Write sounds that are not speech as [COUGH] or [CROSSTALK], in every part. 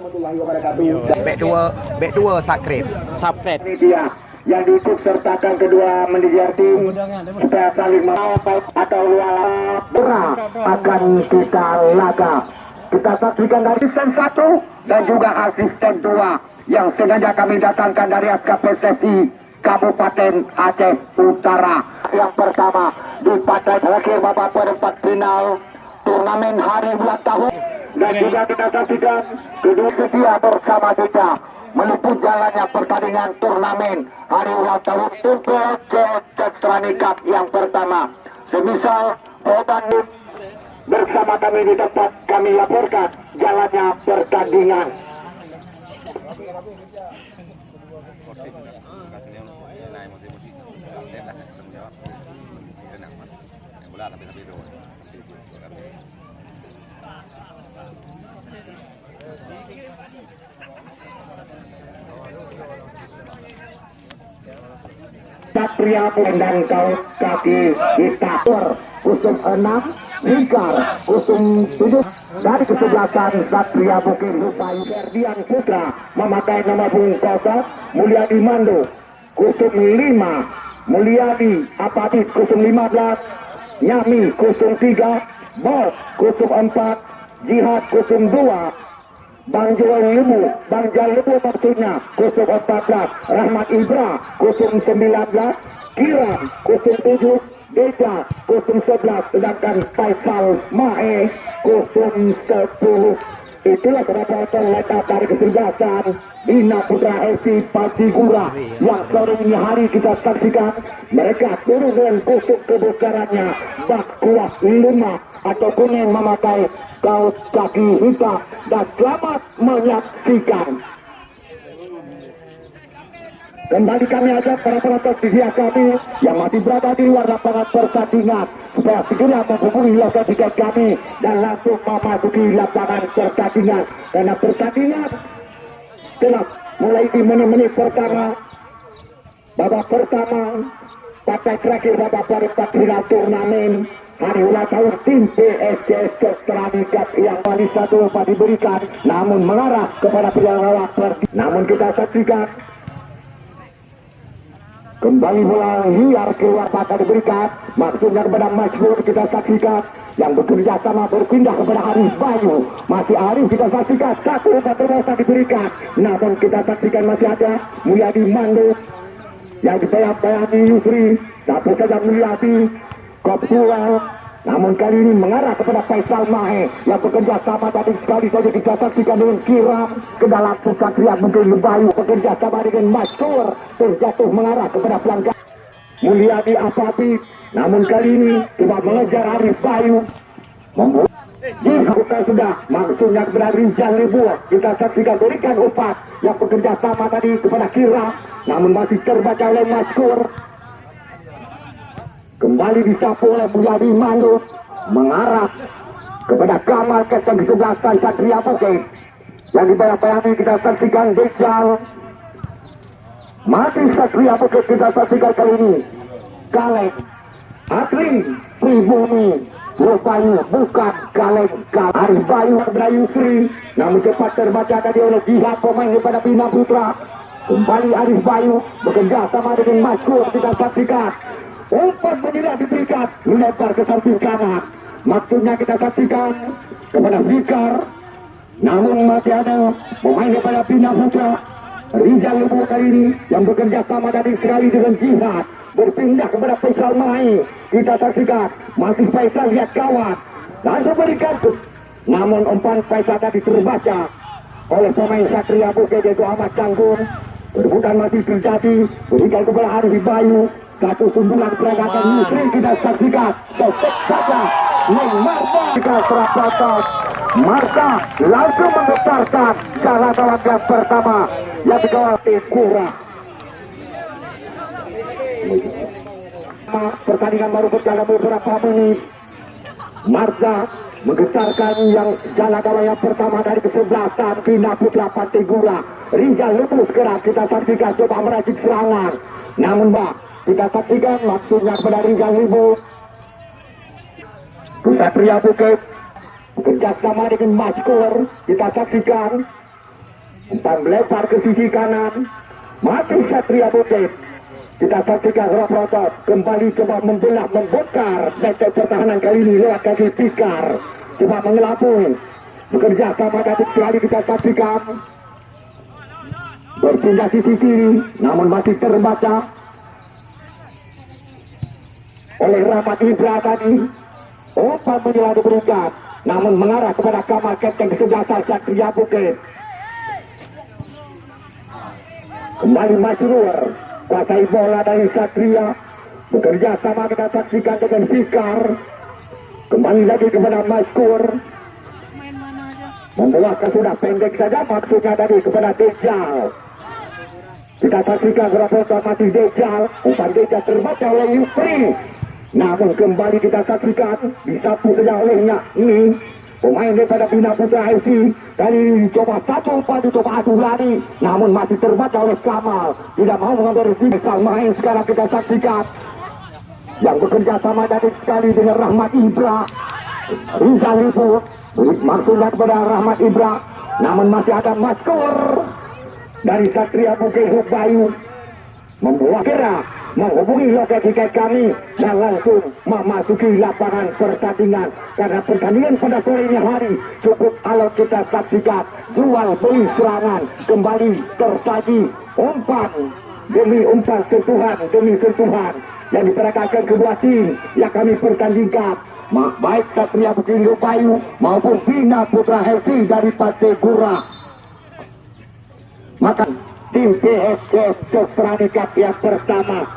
warahmatullahi wabarakatuh. Back dua, back dua subscribe. Subscribe. Ini dia yang diikut sertakan kedua manajer tim supaya saling atau berat akan kita laga. Kita saksikan dari asisten satu dan juga asisten dua yang sengaja kami datangkan dari SKPSSI Kabupaten Aceh Utara. Yang pertama di partai terakhir babak perempat final turnamen hari ulang tahun dan juga kita saksikan kedua setia bersama kita meliput jalannya pertandingan turnamen hari ulang tahun Tumpel Cestrani Cup yang pertama. Semisal Oban bersama kami di tempat kami laporkan jalannya pertandingan. Satria dan kaos kaki kita kusum 6 Lingkar kusum 7 dari kesebelasan Satria Bukit Rupai Ferdian Putra memakai nama Bung Kosok Mulyadi Mando kusum 5 Mulyadi Apatit kusum 15 Nyami kusum 3 Bos kusum 4 Jihad kusum 2 Bang Joel Lebu, Bang Jal Lebu maksudnya, kusum 14, Rahmat Ibra, kusum 19, Kiram, kusum 7, Deja, kusum 11, sedangkan Faisal Mae, kusum 10. Itulah kenapa terletak dari kesebelasan Bina Putra FC Patigura yang sore ini hari kita saksikan mereka turun dengan kusuk kebesarannya bak kuat lima atau kuning memakai kaos kaki hitam. Dan selamat menyaksikan. Kembali kami ajak para penonton pihak kami yang masih berada di luar lapangan pertandingan supaya segera menghubungi lokasi tiket kami dan langsung memasuki lapangan pertandingan. Karena pertandingan telah mulai di menit-menit pertama. Babak pertama. Partai terakhir babak perempat final turnamen. Hari ulang tahun tim PSCS Cestrani Cup yang paling satu diberikan. Namun mengarah kepada lawan namun kita saksikan Kembali bola liar keluar mata diberikan. Maksudnya kepada Majmur kita saksikan. Yang bekerja sama berpindah kepada Arif Bayu. Masih Arif kita saksikan. Satu terbosan diberikan. Namun kita saksikan masih ada Mulyadi Mando Yang dibayang-bayangi Yusri. Satu saja Mulyadi. Kopsuel namun kali ini mengarah kepada Faisal Mahe yang bekerja sama tadi sekali saja kita saksikan dengan Kiram ke dalam Satria mungkin Bayu bekerja sama dengan Masyur terjatuh mengarah kepada pelanggan Mulyadi Apapi. Namun kali ini coba mengejar Arif Bayu. Membuat jika sudah maksudnya kepada Rizal Lebu kita saksikan berikan umpan yang bekerja sama tadi kepada Kiram namun masih terbaca oleh Maskur kembali disapu oleh Buyadi Mando mengarah kepada Kamal Kapten kesebelasan Satria Bukit. Yang dibayang-bayangi kita saksikan Dejal. Masih Satria Bukit kita saksikan kali ini. Kaleng. Asli pribumi. Rupanya bukan Kaleng Arif Bayu Bayu Sri. Namun cepat terbaca tadi oleh jihad pemain daripada Bina Putra. Kembali Arif Bayu bekerja sama dengan Maskur kita saksikan umpan menyerah diberikan melempar ke samping kanan. Maksudnya kita saksikan kepada Fikar namun masih ada pemain daripada Bina Putra Rizal Lebu kali ini yang bekerja sama dari sekali dengan Jihad. Berpindah kepada Faisal Mai. Kita saksikan masih Faisal lihat kawan. Langsung berikan namun umpan Faisal tadi terbaca oleh pemain Satria Bukit yaitu Ahmad Canggun Perbutan masih terjadi. Berikan kepada Arif Bayu satu sundulan perangkatan Yusri kita saksikan. Sosok saja Marta kita serapatos Marta langsung menggetarkan jalan lawan pertama yang dikawal Kura. Pertandingan baru berjalan beberapa menit. Marta menggetarkan yang jalan gawang yang pertama dari kesebelasan Bina Putra Pantigura Rinjal Lupus gerak kita saksikan coba meracik serangan. Namun Mbak kita saksikan maksudnya kepada Rizal Ibu Pria Bukit. Bekerjasama dengan Maskur. Kita saksikan umpan melempar ke sisi kanan. Masih Satria Bukit. Kita saksikan Rob Rotot kembali coba membelah membongkar. Netep pertahanan kali ini lewat kaki Pikar coba mengelapui. Bekerja sama Datuk sekali kita saksikan berpindah sisi kiri namun masih terbaca oleh Rahmat Ibra tadi. Umpan menjelang diberikan namun mengarah kepada kamar Kapten kesebelasan Satria Bukit. Kembali Masrur kuasai bola dari Satria. Bekerja sama kita saksikan dengan Fikar. Kembali lagi kepada Maskur. Membuatkan sudah pendek saja maksudnya tadi kepada Dejal. Kita saksikan berapa masih Dejal. Umpan Dejal terbaca oleh Yusri namun kembali kita saksikan disapu saja olehnya. Ini pemain daripada Bina Putra FC ini coba satu umpan coba adu lari. Namun masih terbaca oleh Kamal. Tidak mau mengambil resmi main. Sekarang kita saksikan. Yang bekerja sama dari sekali dengan Rahmat Ibra. Rizal Lipu maksudnya kepada Rahmat Ibra. Namun masih ada Maskur dari Satria Bukit Bayu membuat gerak menghubungi loket tiket kami. Dan langsung memasuki lapangan pertandingan. Karena pertandingan pada sore ini hari cukup kalau kita saksikan jual beli serangan. Kembali tersaji umpan demi umpan sentuhan demi sentuhan. Yang diperagakan kedua tim yang kami pertandingkan. Baik Satria Bukit Bayu maupun Bina Putra Helsi dari Partai Gura maka tim PSS Sestrani Cup yang pertama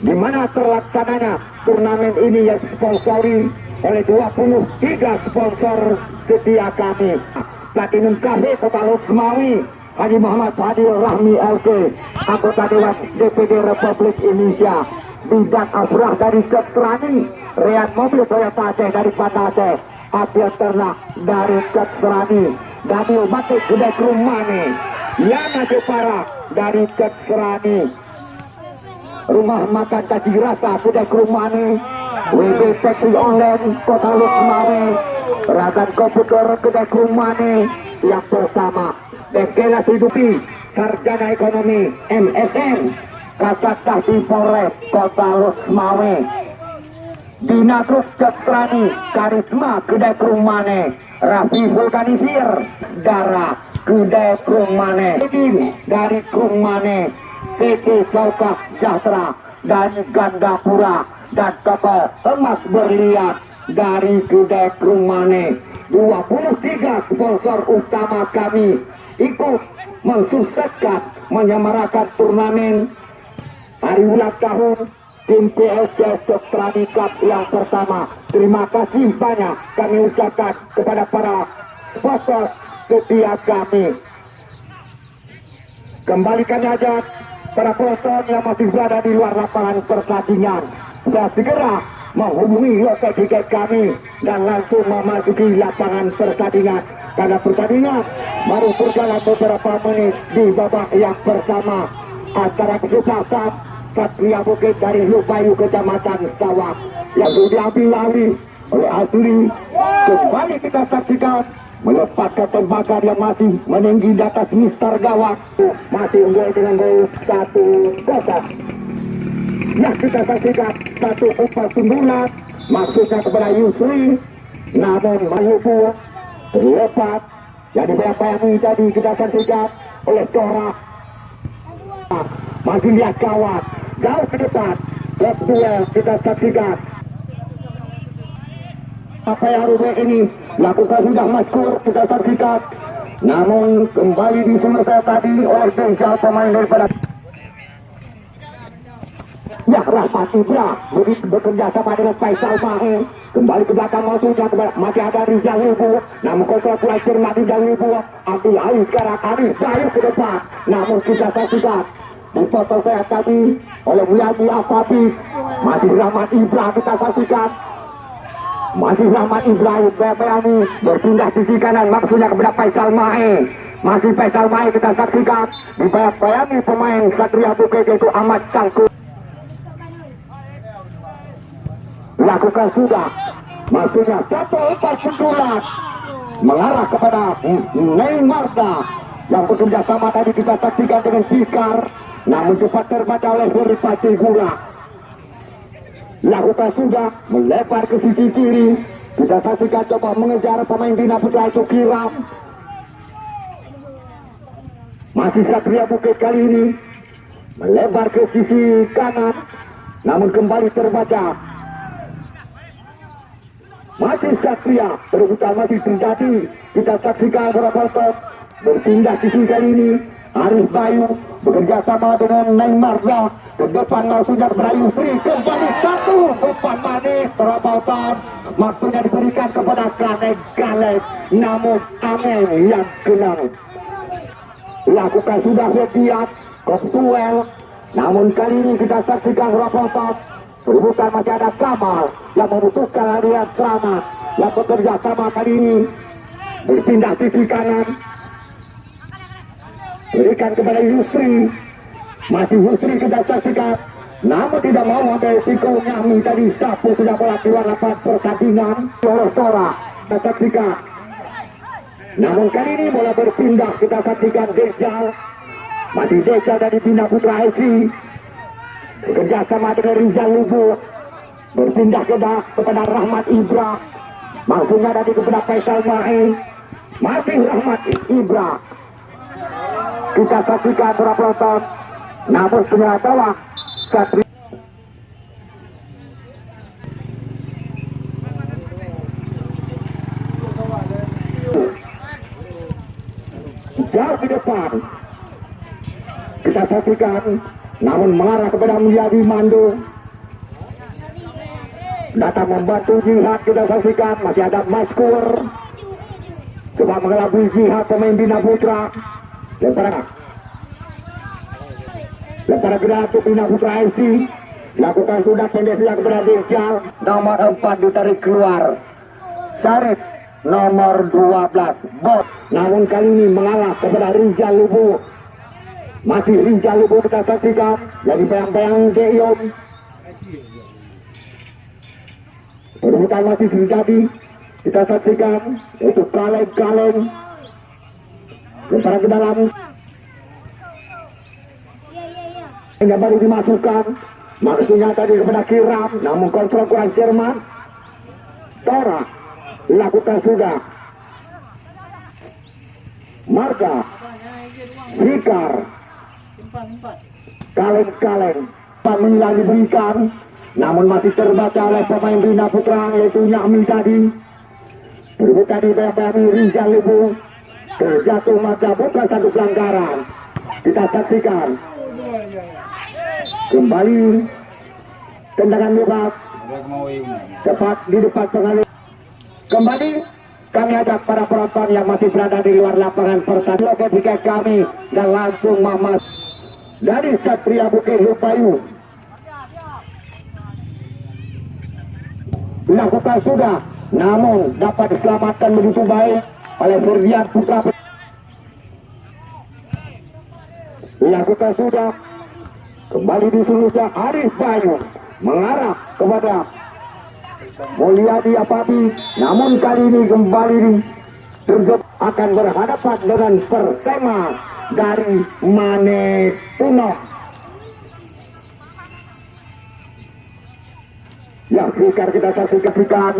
di mana terlaksananya turnamen ini yang sponsori oleh 23 sponsor setia kami? Platinum Cafe Kota Losmawi Haji Muhammad Fadil Rahmi LK anggota Dewan DPD Republik Indonesia. Bidang Afrah dari Sestrani Rian Mobil Toyota Aceh dari Aceh. Apian Ternak dari Sestrani Daniel Batik Gede Rumani. Yana Jepara dari Sestrani rumah makan caci rasa sudah kerumane WB Taxi Online Kota Lukmane Ragan Komputer kedai kerumane yang pertama Bengkelas Hidupi Sarjana Ekonomi MSN Kasat Tahti Polres Kota Lukmawe Dina Truk Cestrani Karisma Kedai Kerumane Rafi Vulkanisir Dara Kedai Kerumane dari Kerumane PT Saukah Sejahtera dan Gandapura dan toko emas berliat dari Gudeg Rumane. 23 sponsor utama kami ikut mensukseskan menyemarakan turnamen hari ulang tahun tim PSS Cup yang pertama. Terima kasih banyak kami ucapkan kepada para sponsor setia kami. Kembalikan aja para penonton yang masih berada di luar lapangan pertandingan. Sudah segera menghubungi loket tiket kami dan langsung memasuki lapangan pertandingan. Karena pertandingan baru berjalan beberapa menit di babak yang pertama. Antara kesempatan Satria Bukit dari Lupayu Kecamatan Sawak yang diambil alih oleh Asli. Kembali kita saksikan melepaskan tembakan yang masih meninggi di atas Mister Gawat masih unggul dengan gol satu kosong ya kita saksikan satu umpan sundulan maksudnya kepada Yusri. Namun Mayubu lepas yang dibayang-bayangi tadi kita saksikan oleh Cora. Masih lihat kawat jauh ke depan. Lep kita saksikan. Apa yang rubah ini lakukan sudah maskur kita saksikan. Namun kembali di selesai tadi oleh Desa pemain daripada Ya Rahmat Ibra begitu bekerja sama dengan Faisal Mahe kembali ke belakang maksudnya masih ada Rizal Wibu. Namun kalau mulai cermat Rizal Wibu ambil alih sekarang Arif Bayu ke depan. Namun kita saksikan. Foto saya tadi oleh Mulyadi Afabi masih Rahmat Ibra kita saksikan masih Rahmat Ibrahim Bayani berpindah sisi kanan maksudnya kepada Faisal Mae masih Faisal Mae kita saksikan. Dibayang-bayangi pemain Satria Bukit yaitu Ahmad Cangku lakukan sudah. Maksudnya satu empat sekolah mengarah kepada Neymarda yang bekerja sama tadi kita saksikan dengan Fikar. Namun cepat terbaca oleh Ferry Pacegura lakukan sudah melebar ke sisi kiri. Kita saksikan coba mengejar pemain Bina Putra itu Kiram masih Satria Bukit kali ini melebar ke sisi kanan namun kembali terbaca. Masih Satria perebutan masih terjadi. Kita saksikan penonton berpindah sisi kali ini. Arif Bayu bekerja sama dengan Neymar. Zah ke depan maksudnya Berayu Sri kembali satu. Depan manis terobotan maksudnya diberikan kepada Kaleb namun Amen yang kenal. Lakukan sudah setiap Koptuel namun kali ini kita saksikan Robotot Perebutan masih ada Kamal yang memutuskan larian selamat yang bekerja sama kali ini. Berpindah sisi kanan. Berikan kepada Yusri masih Yusri kita saksikan namun tidak mau ambil risiko Nyami tadi sapu sudah bola keluar lapan pertandingan. Oleh Sora kita saksikan namun kali ini bola berpindah kita saksikan Dejal. Masih Dejal dari Bina Putra Esi bekerja sama dengan Rizal Lubu berpindah ke kepada Rahmat Ibra. Maksudnya tadi kepada Faisal Mae masih Rahmat Ibra. Kita saksikan para penonton namun ternyata Satria jauh di depan. Kita saksikan namun mengarah kepada Mulyadi Mando datang membantu jihad kita saksikan masih ada Maskur. Coba mengelabui jihad pemain Bina Putra. Lemparan untuk Bina Putra FC lakukan sudah pendek yang kepada Desial nomor 4 ditarik keluar. Sarif nomor 12 Bot namun kali ini mengalah kepada Rizal Lubu. Masih Rizal Lubu kita saksikan. Jadi bayang-bayang Deyom perebutan masih terjadi. Kita saksikan itu kaleng-kaleng. Lemparan ke dalam yang baru dimasukkan. Maksudnya tadi kepada Kiram. Namun kontrol kurang cermat Tora. Lakukan sudah. Marga. Fikar. Kaleng-kaleng. Menilai diberikan. Namun masih terbaca oleh pemain Bina Putra yaitu Nyami tadi. Berbeda di dari Rizal Lebu terjatuh maka bukan satu pelanggaran. Kita saksikan kembali tendangan bebas. Cepat di depan pengalih kembali kami ajak para penonton yang masih berada di luar lapangan pertandingan. Ketika kami dan langsung mamas dari Satria Bukit Lupayu dilakukan sudah namun dapat diselamatkan begitu baik oleh Ferdian Putra. Dilakukan sudah kembali disuruhnya Arif Bayu mengarah kepada Mulyadi Apabi namun kali ini kembali terjep akan berhadapan dengan Persema dari Mane Puno yang fikar kita saksikan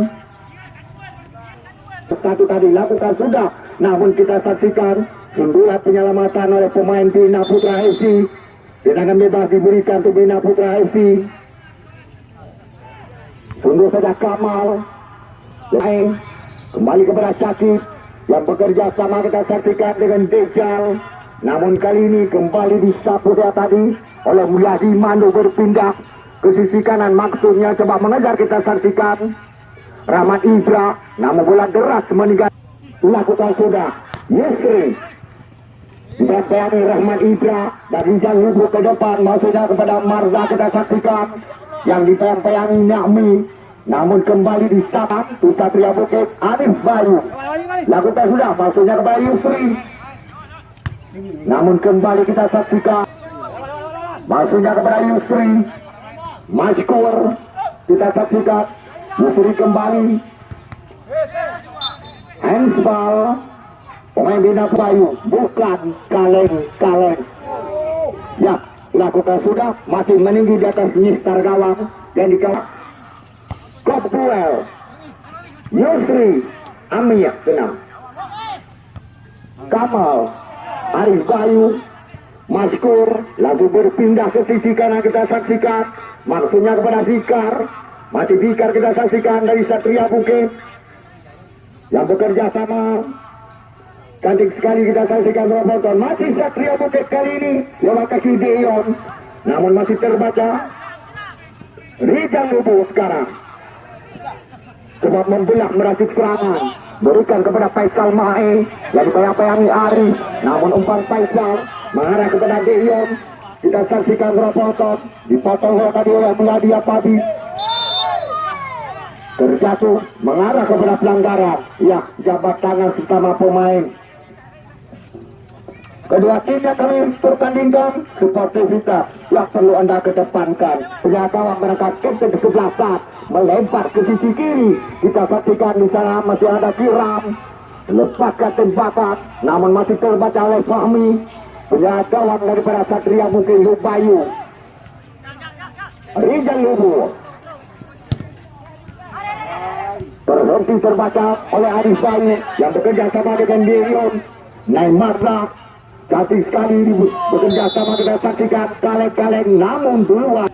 satu tadi lakukan sudah namun kita saksikan sundulan penyelamatan oleh pemain Bina Putra FC tendangan bebas diberikan untuk Bina Putra FC sundur saja Kamal. Lain. Kembali kepada Syakib yang bekerja sama kita saksikan dengan Dejal namun kali ini kembali disapu dia tadi oleh Mulyadi Mando berpindah ke sisi kanan. Maksudnya coba mengejar kita saksikan. Rahmat Ibra namun bola deras meninggal. Lakukan sudah. Yesri Bayani Rahmat Ibra dari Jalhubu ke depan maksudnya kepada Marza kita saksikan yang dipayang-payangi Nyami namun kembali di saat Satria Bukit Arif Bayu. Lakukan sudah maksudnya kepada Yusri. Namun kembali kita saksikan maksudnya kepada Yusri. Maskur kita saksikan. Yusri kembali. Handsball Pemain Bina Bayu. Bukan kaleng-kaleng. Ya, lakukan sudah. Masih meninggi di atas Mister gawang. Dan dikawal. Kop duel. Yusri. Amiyah tenang. Kamal. Arif Bayu. Maskur. Lalu berpindah ke sisi kanan kita saksikan. Maksudnya kepada Fikar. Masih Fikar kita saksikan dari Satria Bukit. Yang bekerja sama cantik sekali kita saksikan Roboton masih Satria Bukit kali ini lewat kaki Deon namun masih terbaca Rizal Lubu sekarang. Sebab membelah meracik serangan. Berikan kepada Faisal Mae. Yang dipayang-payangi Ari. Namun umpan Faisal mengarah kepada Deon kita saksikan Roboton. Dipotong tadi oleh Meladia Padi. Terjatuh mengarah kepada pelanggaran. Ya jabat tangan sesama pemain kedua timnya kami pertandingkan sportivitas yang perlu anda kedepankan. Penjaga berangkat ke sebelah saat melempar ke sisi kiri. Kita saksikan di sana masih ada Kiram lepaskan tembakan namun masih terbaca oleh Fahmi. Penjaga daripada Satria mungkin Lubayu. Rijal Lubu. Berhenti terbaca oleh Arif Bayu yang bekerja sama dengan Dirion Neymarza cantik sekali ini bekerja sama kita saksikan kaleng-kaleng. Namun duluan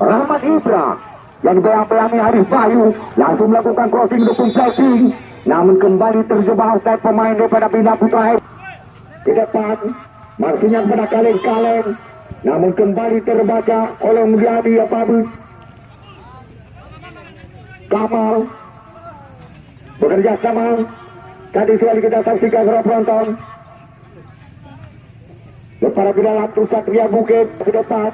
Rahmat Ibra yang dibayang-bayangi Arif Bayu langsung melakukan crossing dukung flashing namun kembali terjebak oleh pemain daripada Bina Putra ke depan maksudnya kepada kaleng-kaleng. Namun kembali terbaca oleh Mulyadi Apabus Kamal bekerja sama tadi sekali kita saksikan para penonton Lepas di dalam Satria Bukit ke depan.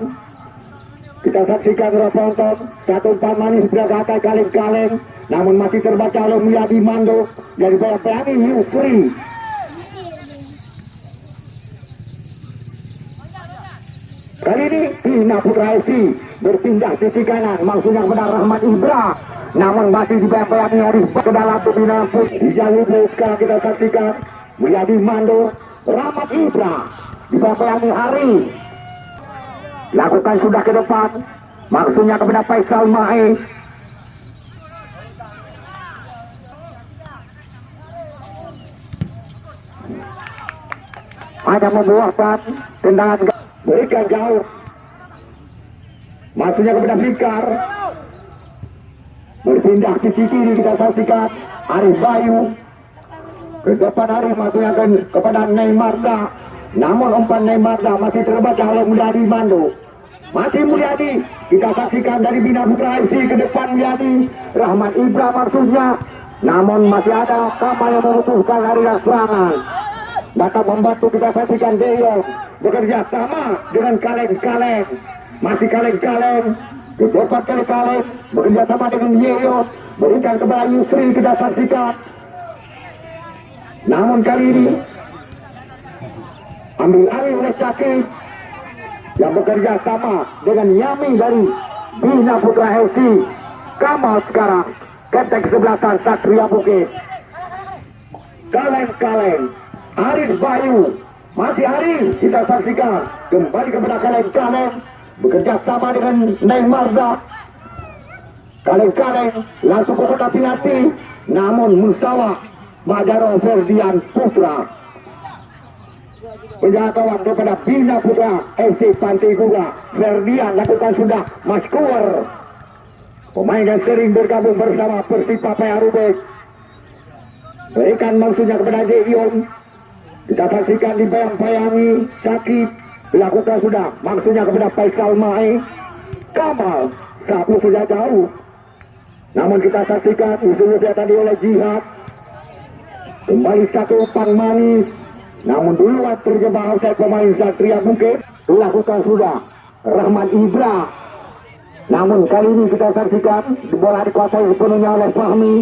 Kita saksikan para penonton satu umpan manis beragata kaleng-kaleng namun masih terbaca oleh Mulyadi Mando dari bawah pelangi Yusri Kali ini Bina Putra FC berpindah sisi kanan. Maksudnya kepada Rahmat Ibra namun masih dibayang-bayangi Arif ke dalam pembina pun. Di jalur sekarang kita saksikan Mulyadi Mando Rahmat Ibra. Dibayang-bayangi Hari. Lakukan sudah ke depan. Maksudnya kepada Faisal Mae ada membuahkan tendangan. Berikan jauh. Maksudnya kepada Fikar berpindah sisi kiri kita saksikan Arif Bayu. Ke depan Arif ke, kepada Neymarda namun umpan Neymarda masih terbaca oleh Mulyadi Mando masih Mulyadi kita saksikan dari Bina Putra FC ke depan Mulyadi. Rahmat Ibra maksudnya. Namun masih ada Kamal yang membutuhkan larian serangan. Datang membantu kita saksikan Deyo bekerja sama dengan kaleng-kaleng. Masih kaleng-kaleng Depan kaleng-kaleng bekerja sama dengan Yeyo berikan kepada Yusri kita saksikan namun kali ini ambil alih oleh Syakib yang bekerja sama dengan Yami dari Bina Putra FC Kamal sekarang ketek sebelasan Satria Bukit. Kaleng-kaleng Arif Bayu masih Arif kita saksikan kembali kepada kaleng-kaleng bekerja sama dengan Neymarza kaleng-kaleng langsung ke kota penalti namun Musawa Madaro Ferdian Putra. Penjaga kawan kepada Bina Putra FC Pantai Gura Ferdian lakukan sudah maskur pemain yang sering bergabung bersama Persipa Paya Rubek berikan maksudnya kepada Devion kita saksikan dibayang-bayangi sakit dilakukan sudah. Maksudnya kepada Faisal Mai. Kamal. Satu sudah jauh. Namun kita saksikan usulnya tadi oleh Jihad. Kembali satu umpan manis. Namun duluan terjebak oleh pemain Satria Bukit. Dilakukan sudah. Rahmat Ibra. Namun kali ini kita saksikan bola dikuasai sepenuhnya oleh Fahmi.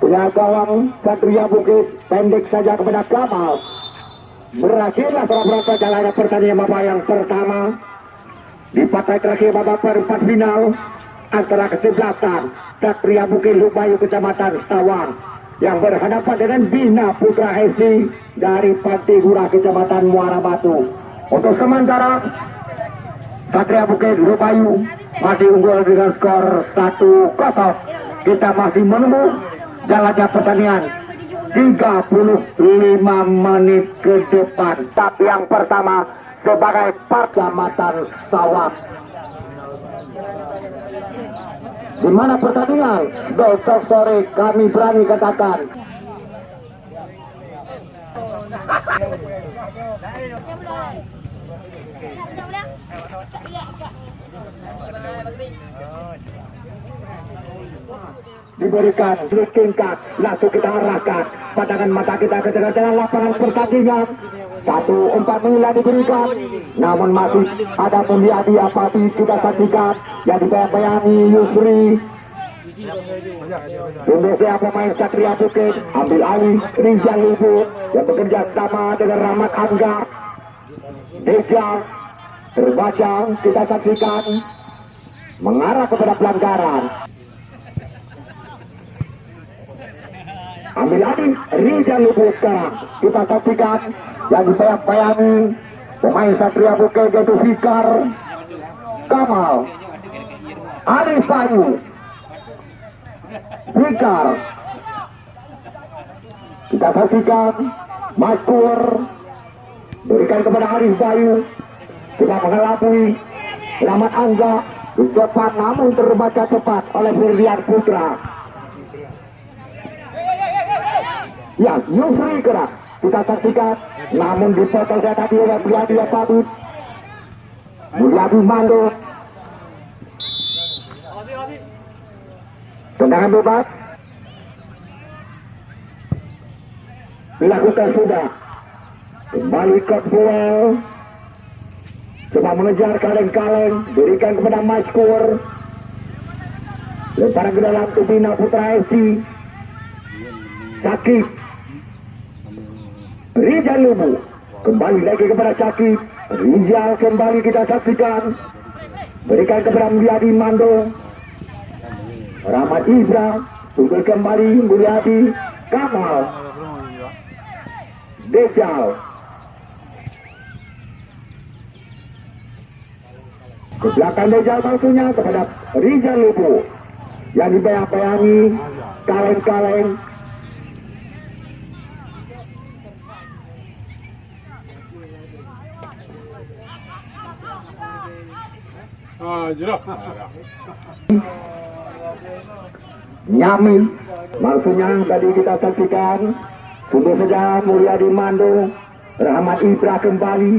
Punya gawang Satria Bukit. Pendek saja kepada Kamal berakhirlah penonton jalannya pertandingan babak yang pertama di partai terakhir babak perempat final antara kesebelasan Satria Bukit Lubayu Kecamatan Sawang yang berhadapan dengan Bina Putra FC dari Pantigura Kecamatan Muara Batu. Untuk sementara Satria Bukit Lubayu masih unggul dengan skor 1-0. Kita masih menunggu jalannya pertandingan 35 menit ke depan. Tapi yang pertama sebagai Kecamatan Sawang. Di mana pertandingan? Besok sore kami berani katakan. Diberikan tingkat langsung kita arahkan. Pandangan mata kita ke tengah-tengah lapangan pertandingan. Satu empat nilai diberikan. Namun masih ada Mulyadi Apati kita saksikan. Yang dibayang-bayangi Yusri. Indonesia pemain Satria Bukit ambil alih Rizal Ibu yang bekerja sama dengan Rahmat Angga. Deja terbaca kita saksikan mengarah kepada pelanggaran ambil alih Rizal sekarang kita saksikan yang dibayang-bayangi pemain Satria Bukit yaitu Fikar Kamal Arif Bayu Fikar. Kita saksikan Mas Pur berikan kepada Arif Bayu. Kita mengelabui Rahmat Angga di depan namun terbaca cepat oleh Firdian Putra Ya, Yusri gerak. Kita saksikan. Namun dipotong saya tadi oleh Mulyadi Patut. Mulyadi Mando. Tendangan bebas. Dilakukan sudah. Kembali ke duel. Coba mengejar kaleng-kaleng. Berikan kepada Maskur. Lemparan ke dalam Tubina Putra FC. Sakit Rizal Lubu kembali lagi kepada Syakib. Rizal kembali kita saksikan. Berikan kepada Mulyadi Mando. Rahmat Ibra tunggu kembali Mulyadi Kamal Dejal. Ke belakang Dejal maksudnya kepada Rizal Lubu yang dibayang-bayangi kaleng-kaleng Ah, jeruk. Nyami maksudnya tadi kita saksikan sudah saja Mulyadi Mando Rahmat Ibra kembali.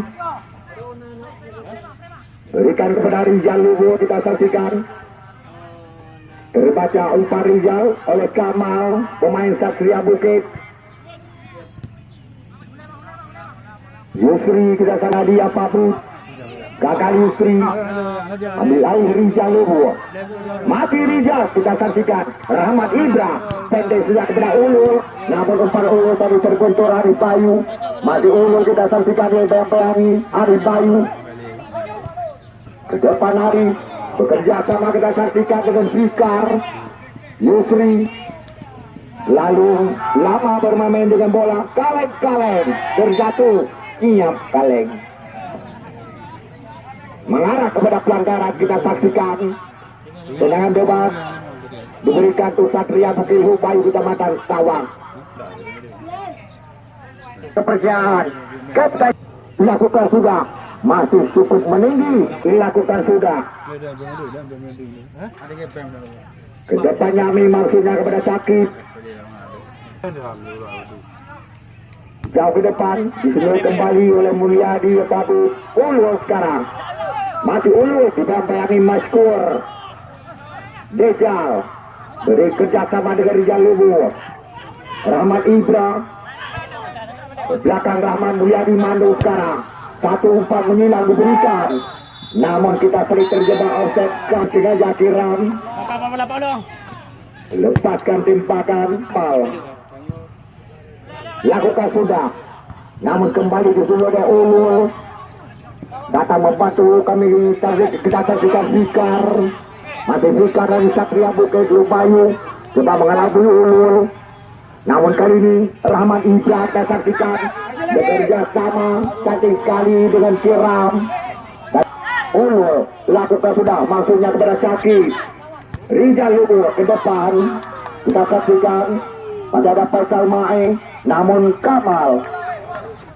Berikan kepada Rizal Lubo kita saksikan. Terbaca umpan Rizal oleh Kamal pemain Satria Bukit. Yusri kita sana dia Pabut gagal Yusri. Ambil alih Rizal Lubo masih Rizal kita saksikan. Rahmat Ibra pendek sejak kepada Ulul. Namun umpan Ulul tadi terbentur Arif Bayu. Masih Ulul kita saksikan yang bayang-bayangi Arif Bayu. Ke depan Arif bekerja sama kita saksikan dengan Fikar Yusri. Lalu lama bermain dengan bola kaleng-kaleng. Terjatuh Iap kaleng mengarah kepada pelanggaran kita saksikan. Tendangan bebas diberikan untuk Satria Bukit Bayu Kecamatan Sawang. Kepercayaan Kapten. Dilakukan sudah. Masih cukup meninggi. Dilakukan sudah. Ke depannya memang sudah kepada sakit. Jauh ke depan disemai kembali oleh Mulyadi tapi Ulul sekarang masih Ulul didampingi Maskur. Dejal. Beri kerjasama dengan Rizal Lubu. Rahmat Ibra. Belakang Rahman Mulyadi Mando sekarang. Satu umpan menyilang diberikan. Namun kita sering terjebak offset. Kan sengaja kiram lepaskan timpakan pal. Lakukan sudah. Namun kembali disuruh oleh Ulul datang membantu kami kita saksikan Fikar. Masih Vika dari Satria Bukit Lupayu Coba mengelabui Ulul. Namun kali ini Rahmat Ibra kita saksikan Bekerja sama Cantik sekali dengan Kiram Dan Ulul lakukan sudah Maksudnya kepada Syakib Rijal Lubu ke depan Kita saksikan Pada ada Faisal Namun Kamal.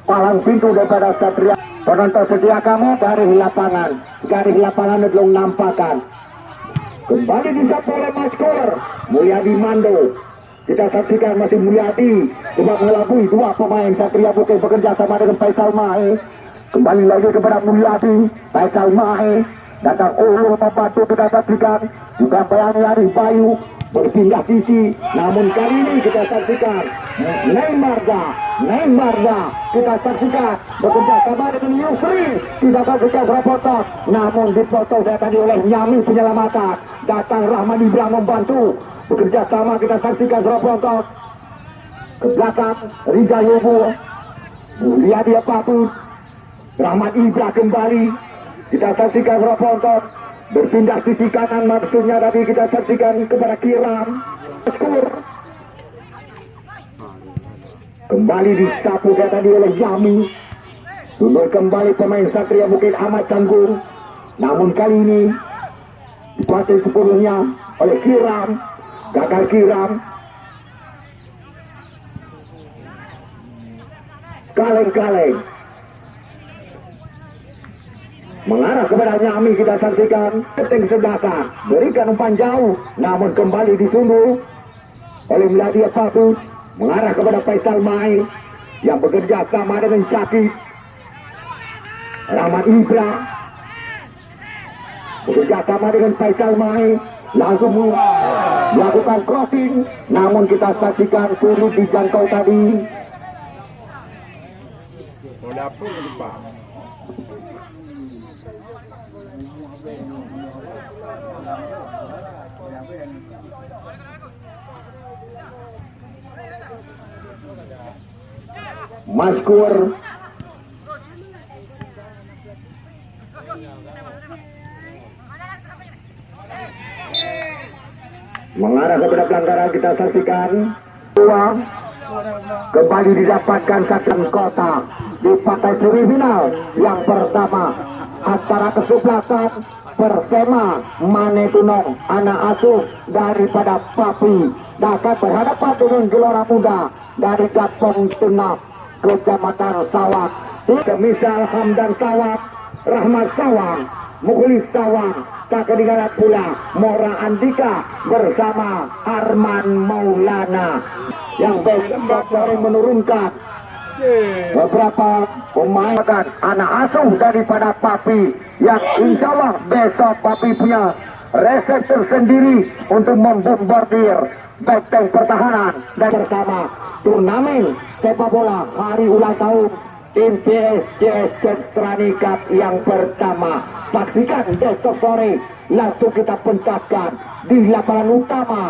Palang pintu daripada Satria Penonton setia kamu dari lapangan. Garis lapangan belum nampakan Kembali disapu oleh Maskor Mulyadi Mando. Kita saksikan masih Mulyadi. Coba mengelabui dua pemain. Satria Bukit bekerja sama dengan Faisal Mae. Kembali lagi kepada Mulyadi. Faisal Mae. Datang Ulu membantu kita saksikan. Juga Bayani Arif Bayu Berpindah sisi Namun kali ini kita saksikan Neymarza Neymarza Kita saksikan Bekerja sama dengan Yusri. Kita saksikan Robotos Namun dipotong tadi oleh Nyami penyelamatan. Datang Rahman Ibrahim membantu. Bekerja sama kita saksikan Robotos Ke belakang Rizal Yobo. Lihat dia patut Rahmat Ibra kembali. Kita saksikan Roponton berpindah sisi kanan maksudnya tadi kita saksikan kepada Kiram skor kembali disapu dia tadi oleh Yami. Mundur kembali pemain Satria Bukit Ahmad Canggung. Namun kali ini dikuasai sepenuhnya oleh Kiram gagal Kiram. Kaleng-kaleng mengarah kepada Nyami kita saksikan keting sebelah berikan umpan jauh namun kembali disunduh oleh Meladia Fatus mengarah kepada Faisal Mai yang bekerja sama dengan Syakib. Rahmat Ibra. Bekerja sama dengan Faisal Mai langsung melakukan crossing namun kita saksikan sulit dijangkau tadi. Mau. Maskur mengarah kepada pelanggaran kita saksikan. Dua kembali didapatkan saksian kota di partai semifinal yang pertama antara kesebelasan Persema Mane Tunong anak asuh daripada Papi. Dapat berhadapan dengan gelora muda dari Gapong Tengah Kecamatan Sawak Kemisal Hamdan Sawak Rahmat Sawang Mukhlis Sawang tak ketinggalan pula Mora Andika bersama Arman Maulana. Yang besok sore menurunkan beberapa pemain anak asuh daripada Papi yang insya Allah besok Papi punya resep tersendiri untuk membombardir benteng pertahanan. Dan bersama turnamen sepak bola hari ulang tahun tim CSCS Cestrani Cup yang pertama. Saksikan besok sore langsung kita pentaskan di lapangan utama.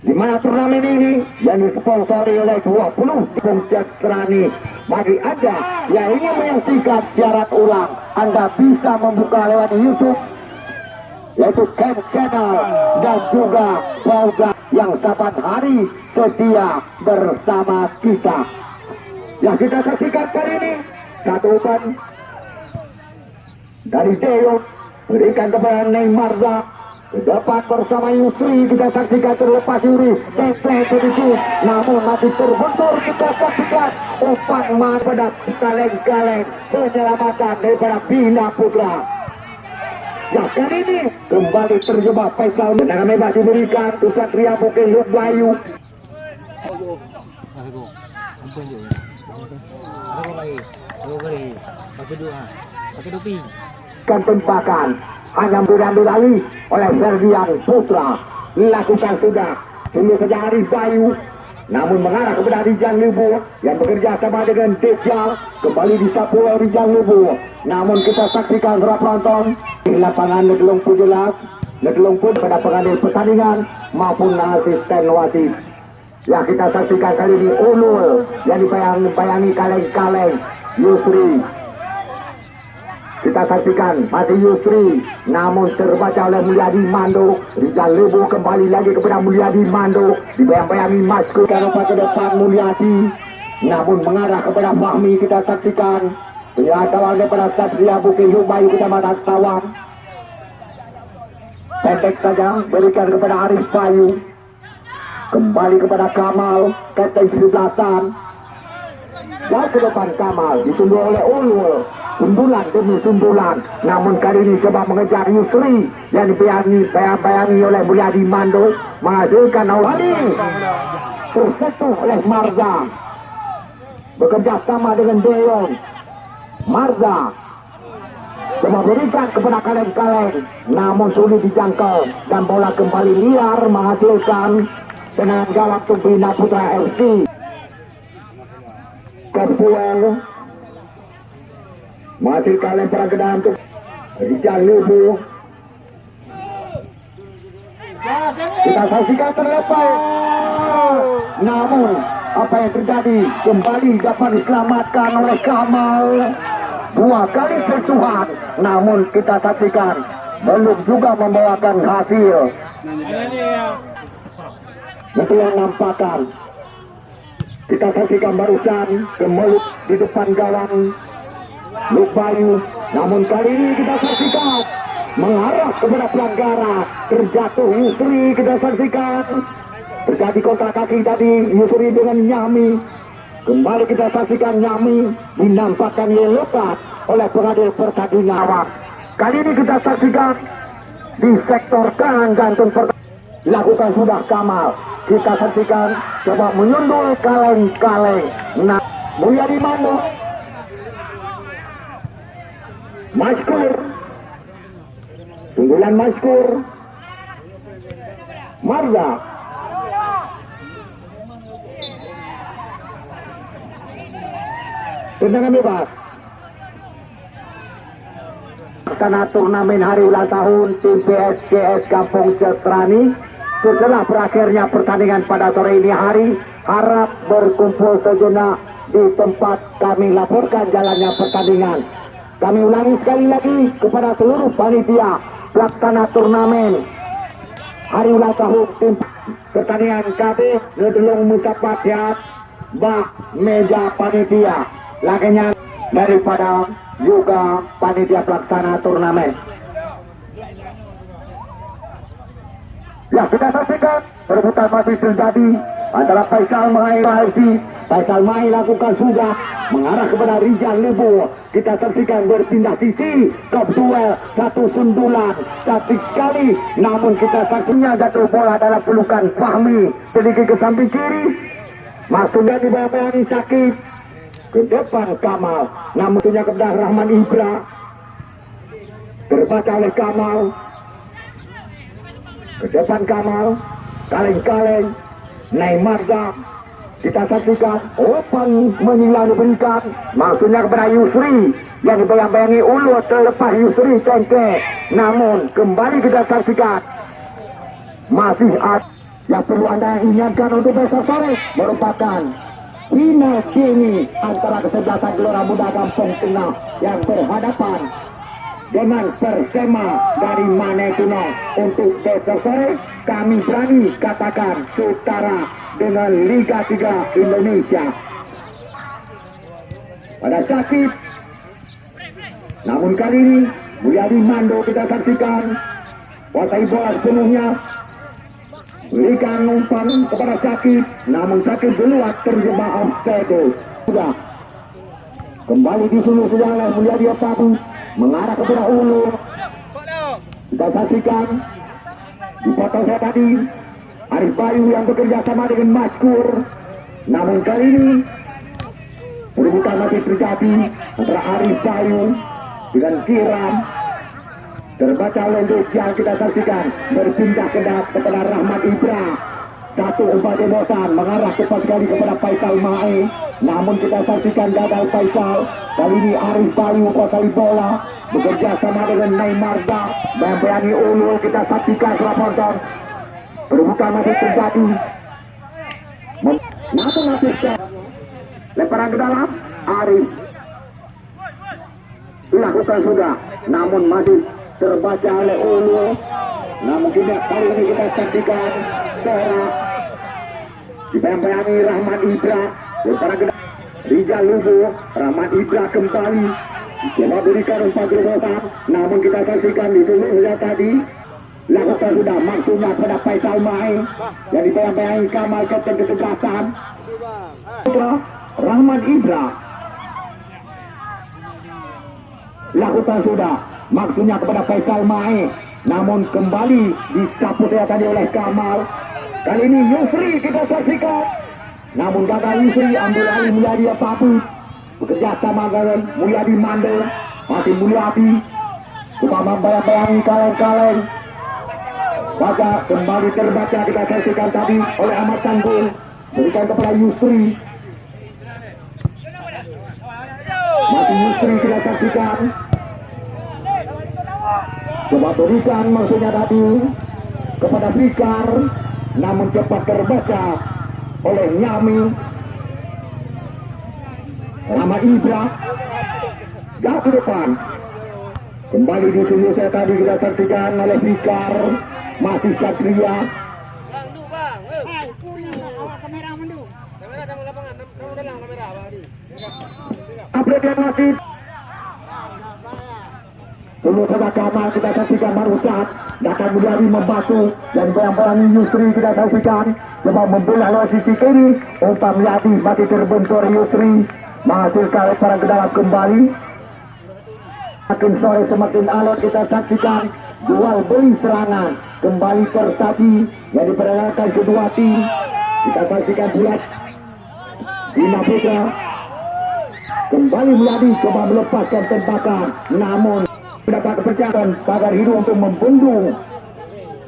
Di mana turnamen ini? Yang disponsori oleh 20 tim Cestrani bagi Anda yang ingin menyaksikan siaran ulang Anda bisa membuka lewat YouTube yaitu Camp Channel dan juga Pauga yang saban hari setia bersama kita. Yang kita saksikan kali ini satu umpan dari Deo berikan kepada Neymar ke depan bersama Yusri kita saksikan terlepas Yuri template sedikit namun masih terbentur kita saksikan umpan man pada kaleng-kaleng penyelamatan daripada Bina Putra Kali ini kembali terjebak Faisal. Tendangan bebas diberikan ke Satria Bukit Lut Bayu Kan tempakan hanya diambil alih oleh Ferdian Putra. Lakukan sudah tunggu saja Arif Bayu namun mengarah kepada Rizal Lubu yang bekerja sama dengan Dejjal kembali disapu oleh Rizal Lubu namun kita saksikan para penonton di lapangan Negelung pun jelas Negelung pun pada pengadil pertandingan maupun asisten wasit. Yang kita saksikan kali ini Ulul yang dibayang-bayangi kaleng-kaleng Yusri kita saksikan masih Yusri namun terbaca oleh Mulyadi Mando. Rizal Lebu kembali lagi kepada Mulyadi Mando. Dibayang-bayangi Masku Karopa ke depan Mulyadi. Namun mengarah kepada Fahmi kita saksikan. Penyatakan daripada Satria Bukit Yubayu Kecamatan Sawang. Pendek saja berikan kepada Arif Bayu. Kembali kepada Kamal Kapten sebelasan dan ke depan Kamal ditunggu oleh Ulul sundulan demi sundulan namun kali ini coba mengejar Yusri yang dibayangi bayang-bayangi oleh Mulyadi Mando menghasilkan awali tersentuh oleh Marza. Bekerja sama dengan Deon. Marza coba berikan kepada kaleng-kaleng namun sulit dijangkau. Dan bola kembali liar menghasilkan dengan gawat Tumbina Putra FC Kepuel masih kalian perang untuk Rizal Lubu kita saksikan terlepas. Namun apa yang terjadi kembali dapat diselamatkan oleh Kamal. Dua kali sentuhan namun kita saksikan belum juga membawakan hasil. Itu yang nampakkan. Kita saksikan barusan kemelut di depan gawang Lupayu. Namun kali ini kita saksikan mengarah kepada pelanggaran terjatuh Yusri kita saksikan terjadi kontak kaki tadi Yusri dengan Nyami. Kembali kita saksikan Nyami dinampakkan lepas oleh pengadil pertandingan. Awak kali ini kita saksikan di sektor kanan pertandingan dilakukan sudah Kamal. Kita saksikan coba menyundul kaleng-kaleng. Nah Mulyadi Mando Maskur. Sundulan Maskur. Marza Tendangan bebas. Karena turnamen hari ulang tahun tim PSKS Kampung Cetrani setelah berakhirnya pertandingan pada sore ini hari harap berkumpul sejenak di tempat kami laporkan jalannya pertandingan kami ulangi sekali lagi kepada seluruh panitia pelaksana turnamen hari ulang tahun tim pertandingan KB Ngedelung Musafatiat Bak Meja Panitia. Lakinya daripada juga panitia pelaksana turnamen. Ya kita saksikan perebutan masih terjadi antara Faisal Mahir Halsi Faisal Mahir lakukan sudah mengarah kepada Rizal Lebu. Kita saksikan berpindah sisi. Top duel satu sundulan. Cantik sekali. Namun kita saksinya jatuh bola dalam pelukan Fahmi. Sedikit ke samping kiri. Maksudnya dibayang-bayangi sakit. Ke depan Kamal. Namun punya kepada Rahman Ibra. Terbaca oleh Kamal. Ke depan Kamal. Kaleng-kaleng. Neymarza kita saksikan Opan menyilang diberikan maksudnya kepada Yusri yang dibayang-bayangi ulu terlepas Yusri cengke namun kembali kita saksikan. Masih ada yang perlu anda ingatkan untuk besok sore merupakan final kini antara kesebelasan Gelora Muda Kampung Tengah yang berhadapan dengan Persema dari Manetuno untuk besok sore kami berani katakan setara dengan Liga 3 Indonesia. Pada sakit namun kali ini Mulyadi Mando kita saksikan. Kuasai bola sepenuhnya. Berikan umpan kepada sakit namun sakit keluar terjebak offside. Sudah. Kembali disuruh sudah oleh Mulyadi Patu mengarah kepada Ulu kita saksikan. Dipotong saya tadi Arif Bayu yang bekerja sama dengan Maskur namun kali ini perebutan masih terjadi antara Arif Bayu dengan Kiram terbaca oleh yang kita saksikan berpindah ke kepada Rahmat Ibra satu umpan demosan mengarah cepat sekali kepada Faisal Mae. Namun kita saksikan gagal Faisal. Kali ini Arif Bayu kuasai bola bekerja sama dengan Neymar. Membayani ulul kita saksikan penonton perebutan masih terjadi. Namun masih lemparan ke dalam Arif lakukan sudah namun masih terbaca oleh Ulu. Namun tidak kali ini kita saksikan. Torak dibayang-bayangi Rahmat Ibra. Para kedai Rizal Lubu. Rahmat Ibra kembali. Coba berikan umpan terobosan namun kita saksikan di seluruhnya tadi lakukan sudah maksudnya pada Faisal Mai yang dibayang-bayangi Kamal Kapten ketegasan. Ibra Rahmat Ibra lakukan sudah maksudnya kepada Faisal Mai namun kembali disapu saya tadi oleh Kamal. Kali ini Yusri kita saksikan. Namun gagal Yusri ambil alih Mulyadi Papu. Bekerja sama dengan Mulyadi Mandel. Masih Mulyadi. Cuma membayang-bayangi kaleng-kaleng Baca kembali terbaca kita saksikan tadi oleh Ahmad Tanggul berikan kepada Yusri. Masih Yusri kita saksikan. Coba berikan maksudnya tadi kepada Fikar namun cepat terbaca oleh Nyami. Nama Ibra jauh ke depan. Kembali di sini saya tadi kita saksikan oleh Fikar masih Satria. Bang, du bang. Eh, kamera mandu. Kamera dalam lapangan, dalam dalam kamera bang di. update yang masih. Dulu saja kita saksikan baru saat datang Mulyadi membantu dan bayang-bayangi Yusri kita saksikan coba membelah lewat sisi kiri umpan Mulyadi masih terbentur Yusri menghasilkan lemparan ke dalam kembali. Makin sore semakin alot kita saksikan dual beli serangan kembali tersaji yang diperanakan kedua tim. Kita saksikan bulat Bina Putra. Kembali Mulyadi coba melepaskan tembakan namun mendapat kepercayaan pagar hidung untuk membendung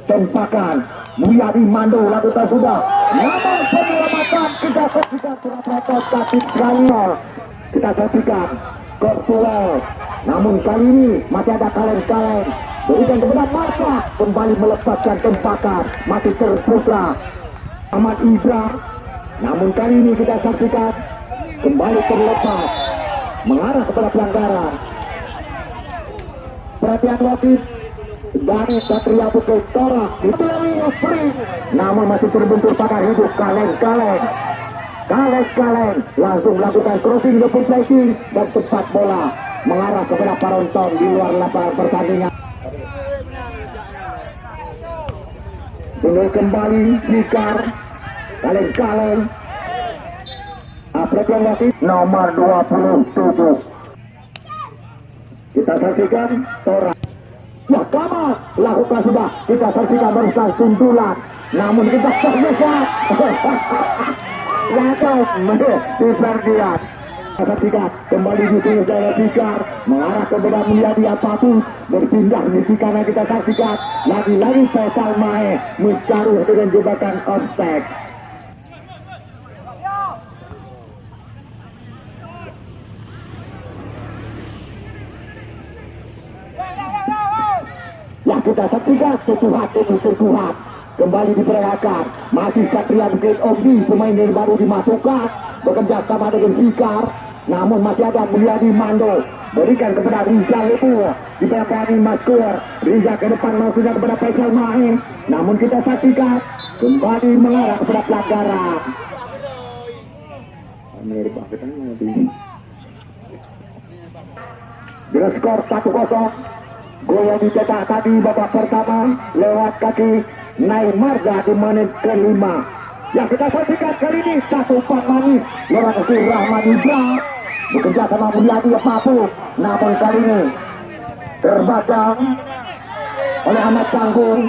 tempakan Mulyadi Mando lakukan sudah. Namun penyelamatan kita saksikan terdapat tapi Daniel kita saksikan Korsuel namun kali ini masih ada kaleng-kaleng berikan kepada Marta kembali melepaskan tempakan masih terputra Ahmad Ibra namun kali ini kita saksikan kembali terlepas mengarah kepada pelanggaran. Perhatian wasit dari Satria Bukit Torak dibeli Spring namun masih terbentur pada hidup kaleng-kaleng. Kaleng-kaleng langsung melakukan crossing ke placing dan tepat bola mengarah kepada penonton di luar lapangan pertandingan Tunggu kembali Fikar kaleng-kaleng wasit nomor 27 kita saksikan Tora. Ya Kamal lakukan sudah. Kita saksikan barusan sundulan namun kita terbuka Lakukan [LAUGHS] di Ferdian saksikan kembali sini saya Fikar. Mengarah kepada menjadi apa pun. Berpindah di kanan kita saksikan lagi-lagi Faisal Mae mencari dengan jebakan offside yang kita saksikan setuhat demi setuhat kembali diperagakan masih Satria Bukit Obi pemain yang baru dimasukkan. Bekerja sama dengan Fikar namun masih ada Mulyadi Mando. Berikan kepada Riza Lebu diperagakan Maskur Riza ke depan maksudnya kepada Faisal Mahe namun kita saksikan kembali mengarah kepada pelanggaran. Kita dengan skor 1-0 Gol yang dicetak tadi babak pertama lewat kaki Marza di menit kelima. Yang kita saksikan kali ini satu umpan manis kaki Rahman Ibra bekerja sama Mulyadi Papu. Namun kali ini terbaca oleh Ahmad Tanggung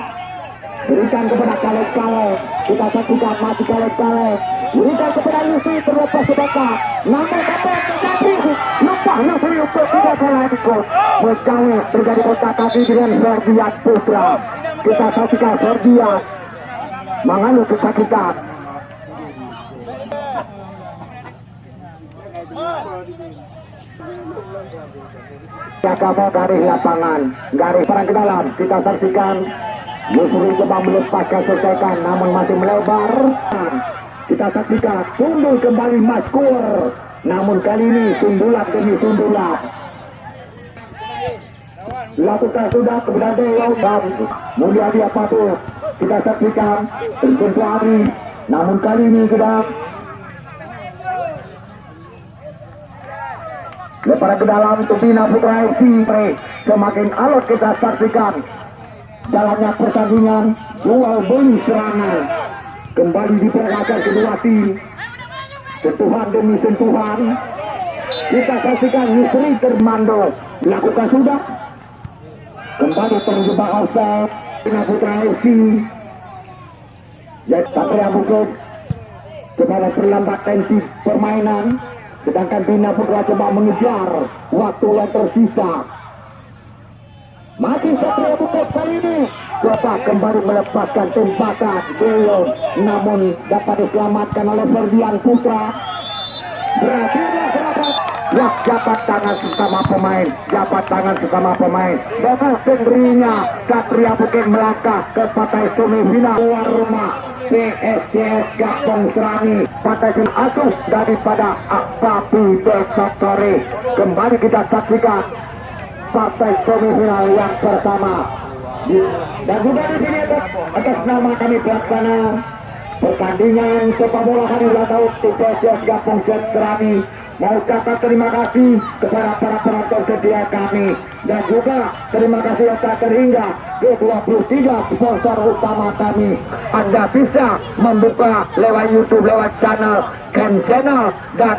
berikan kepada Kalek Kalek kita saksikan masih Kalek Kalek berikan kepada Yusri terlepas sebakat namun apa yang terjadi lupa Yusri untuk tidak salah ikut Meskawi terjadi kontak kaki dengan Ferdian Putra. Kita saksikan Ferdian mengalir kesakitan Kamu garis lapangan, garis perang ke dalam, kita saksikan Yusri coba melepaskan selesaikan namun masih melebar. Kita saksikan sundul kembali Maskur. Namun kali ini sundulan demi sundulan. lakukan sudah kemudian Deong dan Mulyadi Apatu kita saksikan tersentuh hari namun kali ini kita Lepas ke dalam Tupina Putra FC semakin alot kita saksikan. Jalannya pertandingan duel beli serangan kembali diperagakan kedua tim. Sentuhan demi sentuhan. Kita saksikan Yusri Termando lakukan sudah. Kembali terjebak offside. Tupina Putra FC dan Satria Bukit coba memperlambat tensi permainan sedangkan Bina Putra coba mengejar. Waktu yang tersisa. Masih Satria Bukit kali ini. Coba kembali melepaskan tembakan. Belum. Namun dapat diselamatkan oleh Ferdian Putra. Berakhirnya serangan Ya, jabat tangan sesama pemain, jabat tangan sesama pemain. Dengan sendirinya, Satria Bukit melangkah ke partai semifinal. Luar rumah. PSCS Gapong Serani sem asuh daripada Akpapi Desotore kembali kita saksikan partai semifinal yang pertama. Dan juga di sini atas nama kami pelaksana pertandingan sepak bola hari ulang tahun PSCS Gapong Serani mau ucapkan terima kasih kepada para penonton setia kami. Dan juga terima kasih yang tak terhingga ke 23 sponsor utama kami. Anda bisa membuka lewat YouTube lewat channel Ken Channel dan